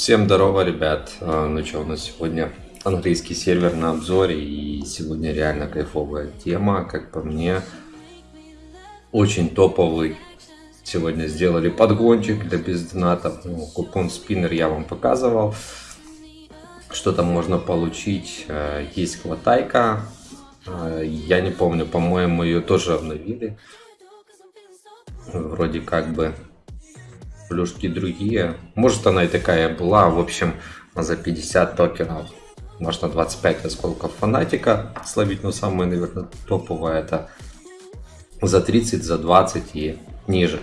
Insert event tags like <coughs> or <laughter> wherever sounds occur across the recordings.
Всем здорово, ребят. А, Ну что, у нас сегодня английский сервер на обзоре, и сегодня реально кайфовая тема, как по мне. Очень топовый. Сегодня сделали подгончик для бездонатов. Ну, купон спиннер я вам показывал. Что там можно получить? А, Есть хватайка. А, Я не помню, по-моему, ее тоже обновили. Вроде как бы плюшки другие. Может она и такая была. В общем, за 50 токенов можно 25 осколков фанатика словить. Но самое, наверное, топовое это за 30, за 20 и ниже.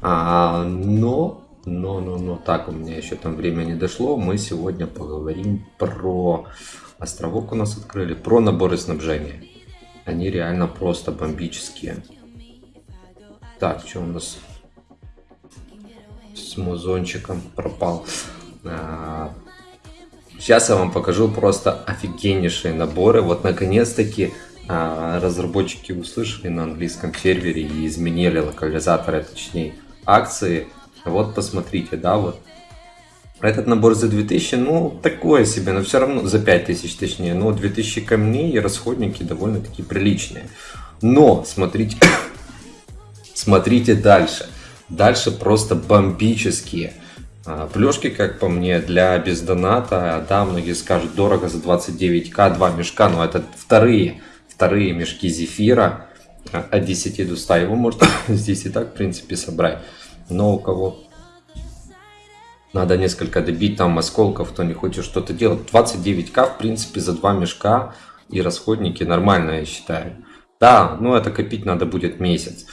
А, но, но, но, но, так у меня еще там время не дошло. Мы сегодня поговорим про островок у нас открыли, про наборы снабжения. Они реально просто бомбические. Так, что у нас с музончиком пропал. А, Сейчас я вам покажу просто офигеннейшие наборы. Вот наконец-таки а, разработчики услышали на английском сервере и изменили локализаторы, точнее акции. Вот посмотрите, да, вот. Этот набор за 2000, ну, такое себе, но все равно, за 5000 точнее, но 2000 камней и расходники довольно-таки приличные. Но, смотрите, <coughs> смотрите дальше. Дальше просто бомбические. А, Плюшки, как по мне, для бездоната, да, многие скажут, дорого за 29к, два мешка, но это вторые, вторые мешки зефира а, от 10 до 100, его можно <coughs> здесь и так, в принципе, собрать. Но у кого надо несколько добить там осколков, кто не хочет что-то делать, 29к, в принципе, за два мешка и расходники нормально, я считаю. Да, но это копить надо будет месяц.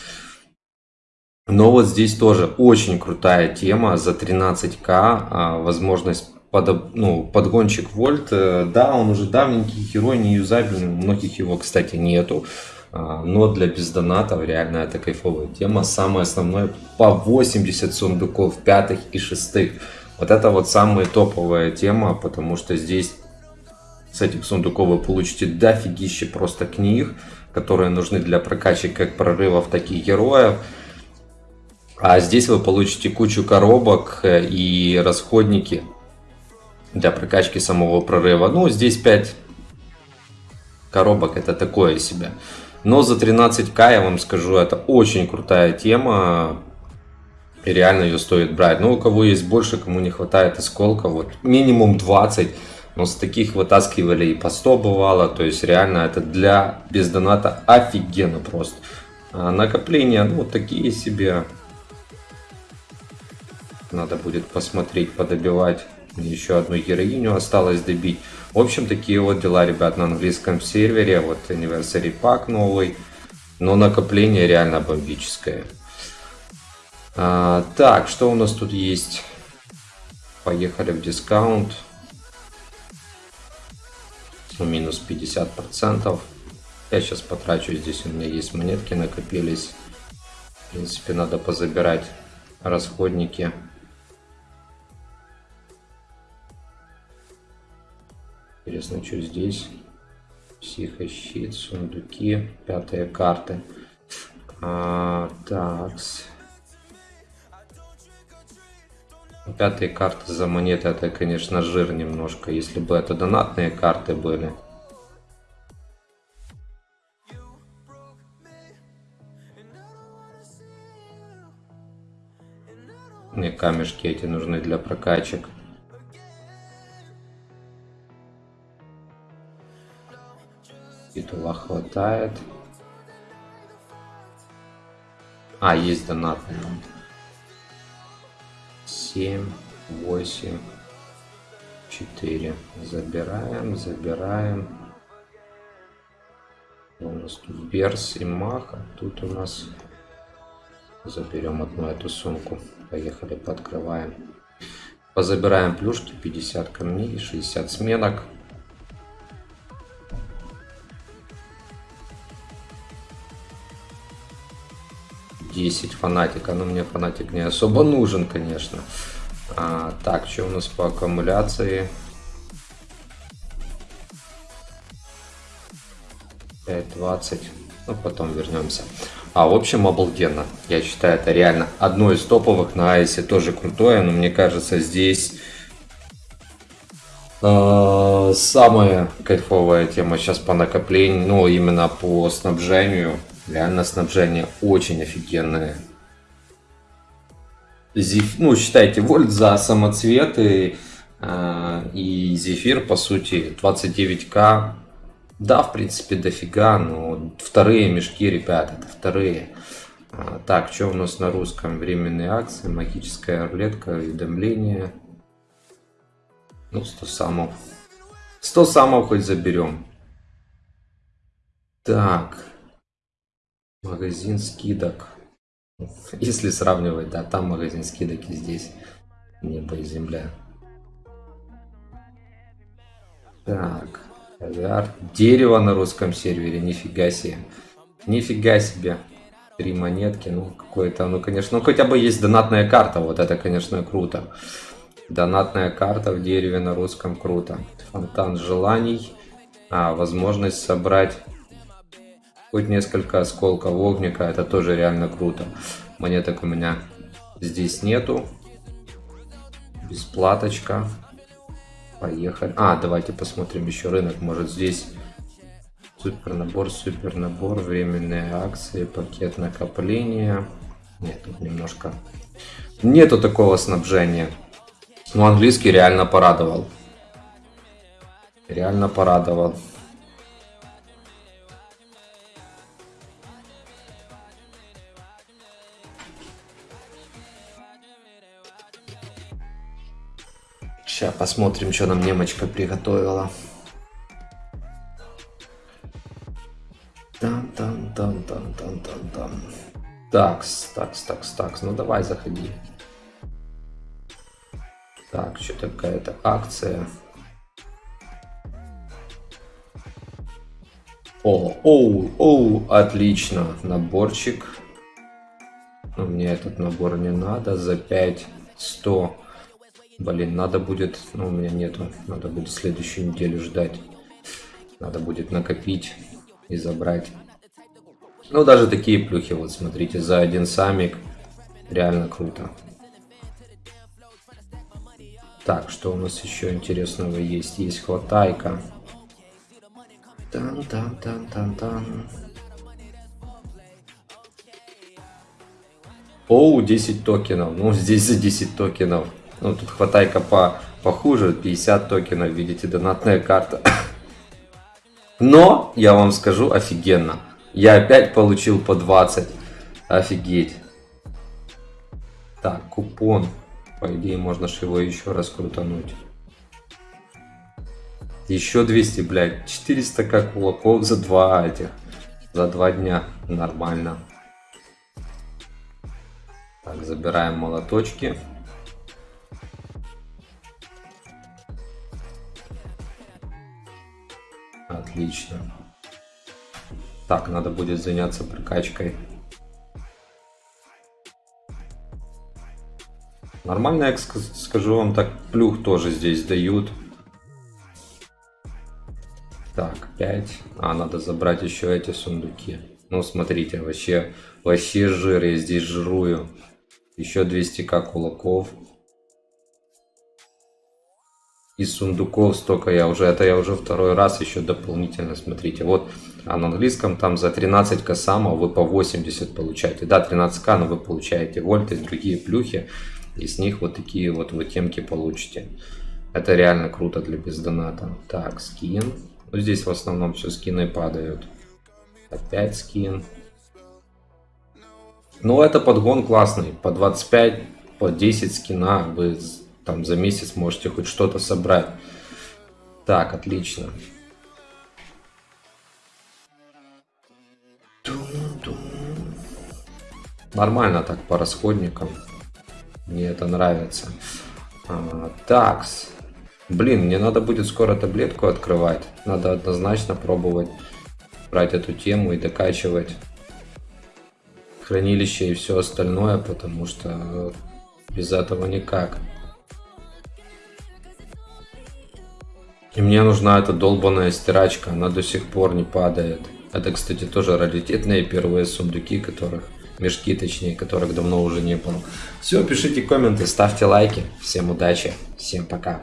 Но вот здесь тоже очень крутая тема за 13к, а, возможность под, ну, подгончик вольт. Э, да, он уже давненький герой, не юзабельный, многих его, кстати, нету. А, но для бездонатов реально это кайфовая тема. Самое основное по 80 сундуков пятых и шестых. Вот это вот самая топовая тема, потому что здесь с этих сундуков вы получите дофигище просто книг, которые нужны для прокачки как прорывов, так и героев. А здесь вы получите кучу коробок э, и расходники для прокачки самого прорыва. Ну, здесь 5 коробок, это такое себе. Но за 13к, я вам скажу, это очень крутая тема. И реально ее стоит брать. Но у кого есть больше, кому не хватает осколка, вот минимум 20. Но с таких вытаскивали и по 100 бывало. То есть реально это для бездоната офигенно просто. А накопления, ну, такие себе. Надо будет посмотреть, подобивать. Еще одну героиню осталось добить. В общем, такие вот дела, ребят, на английском сервере. Вот Anniversary Pack новый. Но накопление реально бомбическое. А, так, что у нас тут есть? Поехали в дискаунт. Минус 50%. Я сейчас потрачу. Здесь у меня есть монетки накопились. В принципе, надо позабирать расходники. Интересно, что здесь? Психощит, сундуки, пятые карты. А, такс. Пятые карты за монеты, это, конечно, жир немножко. Если бы это донатные карты были. Мне камешки эти нужны для прокачек. Титула хватает. А, есть донатные. 7, 8, 4. Забираем, забираем. У нас тут Берс и Мах. А тут у нас заберем одну эту сумку. Поехали, подкрываем. Позабираем плюшки, 50 камней, 60 сменок. 10 фанатика. Но мне фанатик не особо нужен, конечно. А, так, что у нас по аккумуляции? 5.20. Ну, потом вернемся. А, в общем, обалденно. Я считаю, это реально одно из топовых. На Айсе тоже крутое, но мне кажется, здесь А, самая кайфовая тема сейчас по накоплению, ну именно по снабжению. Реально снабжение очень офигенное. Зеф... Ну, считайте, вольт за самоцветы э, и зефир, по сути, 29к. Да, в принципе, дофига, но вторые мешки, ребят, это вторые. А, так, что у нас на русском? Временные акции, магическая рулетка, уведомления. Ну, 100 самов. 100 самов хоть заберем. Так. Магазин скидок. Если сравнивать, да, там магазин скидок и здесь небо и земля. Так. Авиар. Дерево на русском сервере, нифига себе. Нифига себе. Три монетки, ну какое-то, ну конечно, ну хотя бы есть донатная карта, вот это, конечно, круто. Донатная карта в дереве на русском круто. Фонтан желаний. А, возможность собрать хоть несколько осколков огника, это тоже реально круто. Монеток у меня здесь нету. Бесплаточка. Поехали. А, давайте посмотрим еще рынок. Может здесь супер набор, супер набор, временные акции, пакет накопления. Нет, тут немножко... Нету такого снабжения. Ну, английский реально порадовал. Реально порадовал. Сейчас посмотрим, что нам немочка приготовила. Там, там, там, там, там, там, там. Такс, такс, такс, такс. Ну давай, заходи. Так, что такая-то акция. О, оу, оу, отлично. Наборчик. Но мне этот набор не надо. За 5 100. Блин, надо будет... Ну, у меня нету. Надо будет следующую неделю ждать. Надо будет накопить и забрать. Ну, даже такие плюхи, вот смотрите, за один самик. Реально круто. Так, что у нас еще интересного есть? Есть хватайка. Тан-тан-тан-тан-тан. Оу, 10 токенов. Ну, <laughs> здесь за 10 токенов. Ну, тут хватайка по похуже. 50 токенов, видите, донатная карта. <coughs> Но, я вам скажу, офигенно. Я опять получил по 20. Офигеть. Так, купон. По идее, можно же его еще раз крутануть. Еще 200, блядь. 400 как кулаков за два этих. За два дня. Нормально. Так, забираем молоточки. Отлично. Так, надо будет заняться прокачкой Нормально, я скажу вам так, плюх тоже здесь дают. Так, 5. А, надо забрать еще эти сундуки. Ну, смотрите, вообще, вообще жир, я здесь жирую. Еще 200к кулаков. Из сундуков столько я уже, это я уже второй раз еще дополнительно, смотрите. Вот, а на английском там за 13 косама вы по 80 получаете. Да, 13к, но вы получаете вольты другие плюхи. И с них вот такие вот вы темки получите. Это реально круто для бездоната. Так, скин. Ну, здесь в основном все скины падают. Опять скин. Ну, это подгон классный. По 25, по 10 скина вы там за месяц можете хоть что-то собрать. Так, отлично. Нормально так по расходникам. Мне это нравится. А, такс. Блин, мне надо будет скоро таблетку открывать. Надо однозначно пробовать брать эту тему и докачивать хранилище и все остальное, потому что без этого никак. И мне нужна эта долбанная стирачка, она до сих пор не падает. Это, кстати, тоже раритетные первые сундуки, которых мешки, точнее, которых давно уже не было. Все, пишите комменты, ставьте лайки. Всем удачи, всем пока.